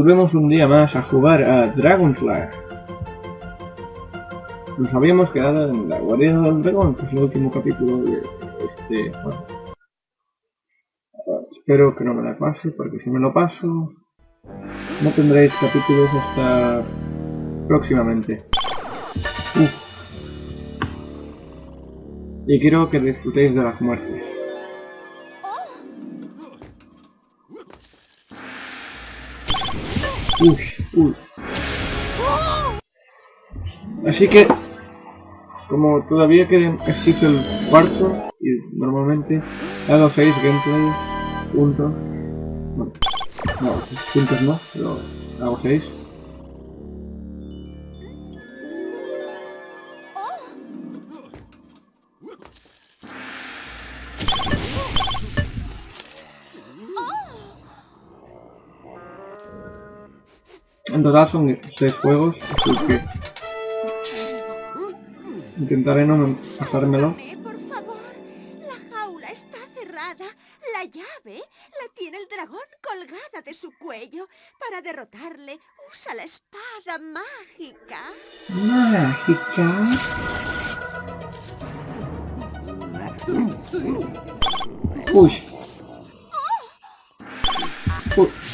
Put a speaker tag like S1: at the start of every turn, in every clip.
S1: Volvemos un día más a jugar a Dragonfly. Nos habíamos quedado en la guarida del dragón, que es el último capítulo de este juego. Espero que no me la pase, porque si me lo paso, no tendréis capítulos hasta próximamente. Y quiero que disfrutéis de las muertes. Uy, uy. Así que, como todavía queda existe el cuarto, y normalmente hago 6 gameplays juntos, bueno, no, juntos no, pero hago 6. En total son 6 juegos, así que intentaré no pasármelo.
S2: por favor. La jaula está cerrada. La llave la tiene el dragón colgada de su cuello. Para derrotarle, usa la espada mágica.
S1: Mágica. Uy. Uy.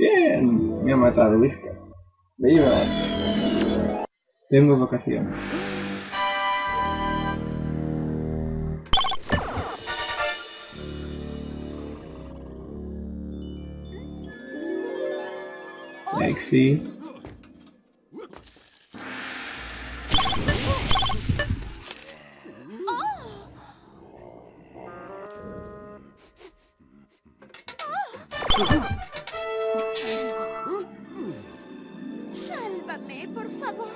S1: Bien. Me ha matado, Whisker. Viva. Tengo vocación. Lexi.
S2: Por favor.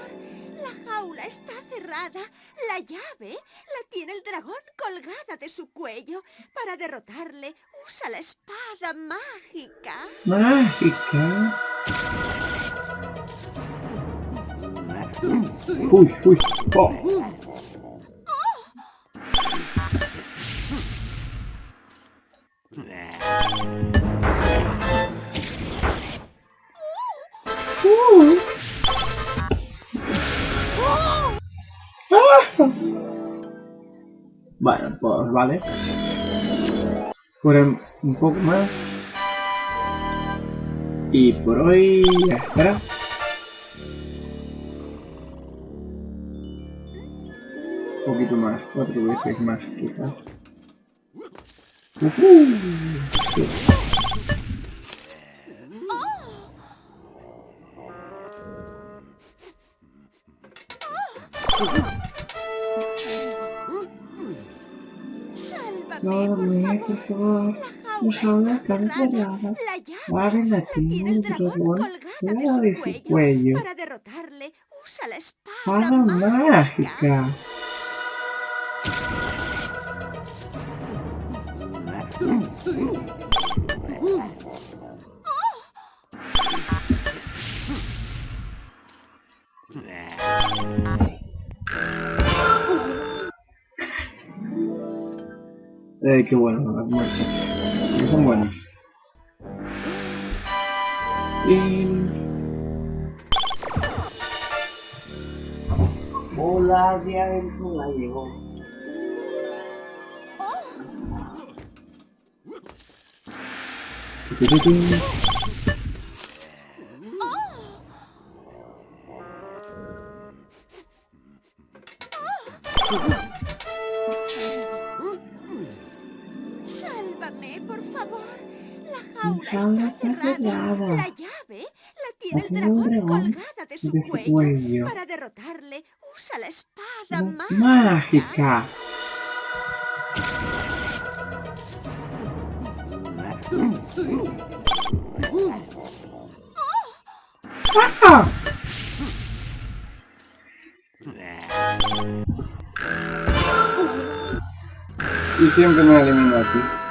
S2: La jaula está cerrada. La llave la tiene el dragón colgada de su cuello. Para derrotarle, usa la espada mágica.
S1: Mágica. Uy, uy. Oh. Bueno, pues vale. Fueron un poco más. Y por hoy está. Un poquito más, cuatro veces más quizás. Está cerrada.
S2: cerrada. La llave
S1: Abre la
S2: la tiene el dragón colgada de su cuello. Para derrotarle, usa la espada
S1: Espada
S2: mágica.
S1: mágica. Eh, qué bueno, las muertes. Que son buenas. Y...
S3: Hola, día del la llegó.
S2: Sálvame, por favor. La jaula,
S1: jaula
S2: está
S1: está
S2: cerrada.
S1: cerrada.
S2: La llave la tiene el dragón
S1: dragón
S2: colgada de su
S1: de su
S2: cuello.
S1: cuello.
S2: Para derrotarle, usa la espada
S1: Ma-
S2: mágica.
S1: Mágica. ¡Ah! Y siempre me elimino aquí.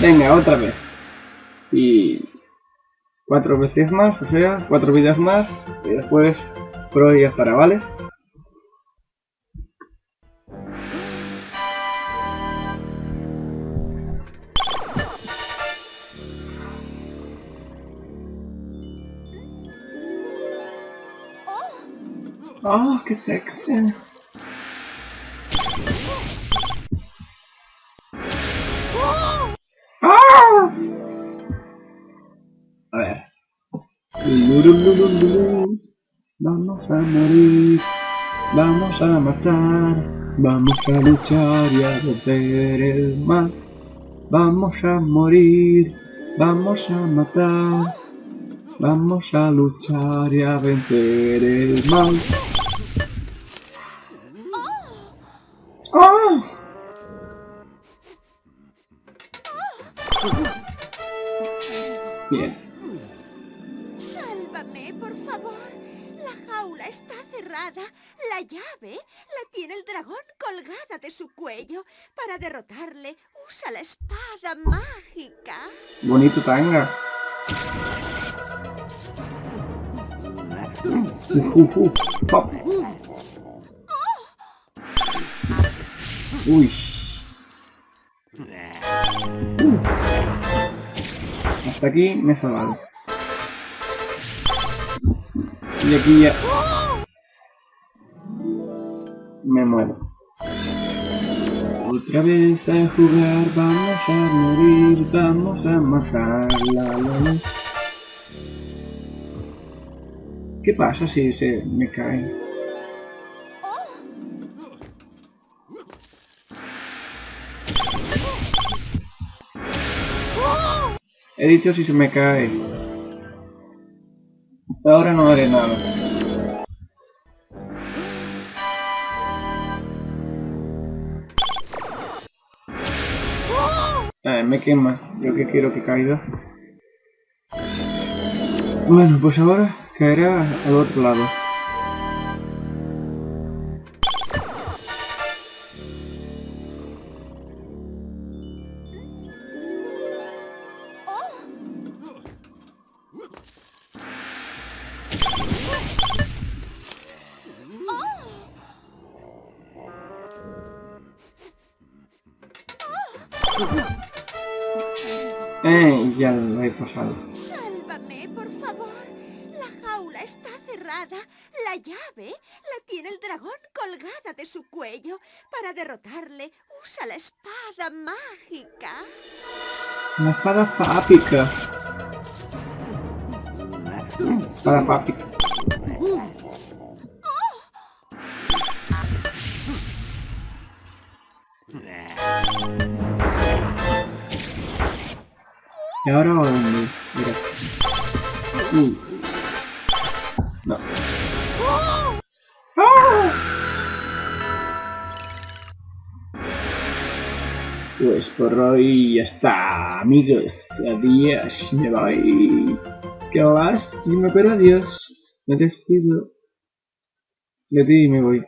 S1: Venga, otra vez. Y cuatro veces más, o sea, cuatro vidas más. Y después pro días para, ¿vale? Oh. oh, qué sexy. A ver. Vamos a morir. Vamos a matar. Vamos a luchar y a vencer el mal. Vamos a morir. Vamos a matar. Vamos a luchar y a vencer el mal. Bien.
S2: Sálvame, por favor. La jaula está cerrada. La llave la tiene el dragón colgada de su cuello. Para derrotarle, usa la espada mágica.
S1: Bonito tanga. Pop. Uy. Hasta aquí me he salvado. Y aquí ya... Me muero. Otra vez a jugar, vamos a morir, vamos a matar la la la. ¿Qué pasa si se me cae? He dicho si se me cae. Ahora no haré nada. Eh, me quema. Yo que quiero que caiga. Bueno, pues ahora caerá al otro lado. Eh, ya lo he pasado.
S2: Sálvame, por favor. La jaula está cerrada. La llave la tiene el dragón colgada de su cuello. Para derrotarle, usa la espada mágica.
S1: La espada fápica. Espada fápica. ¿Y ahora a dónde? Mira. No. ¡Ah! Pues por hoy ya está, amigos. Adiós, me voy. Qué lástima, pero adiós. Me despido. De ti me voy.